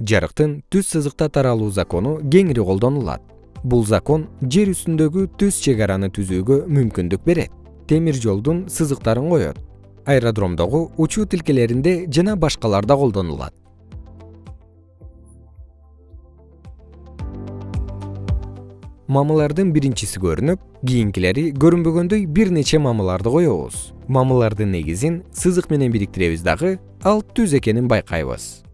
жарыктын түз сызыкта таралуу закону кеңири колдонулат. Бул закон жер үстүндөгү түз чек араны түзүүгө мүмкүндүк берет. Темир жолдун сызыктарын коет. Аэродромдогу учуу тилкелеринде жана башкаларда колдонулат. Мамылардын биринчиси көрүнүп кийинкилери көрүнбөгөндөй бир нече мамыларды коебуз. Мамылардын негизин сызык менен бириктиребиз дагы ал түз экенин байкайбыз.